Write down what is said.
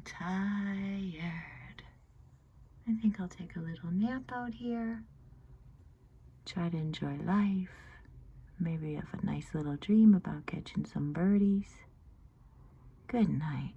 i tired. I think I'll take a little nap out here. Try to enjoy life. Maybe have a nice little dream about catching some birdies. Good night.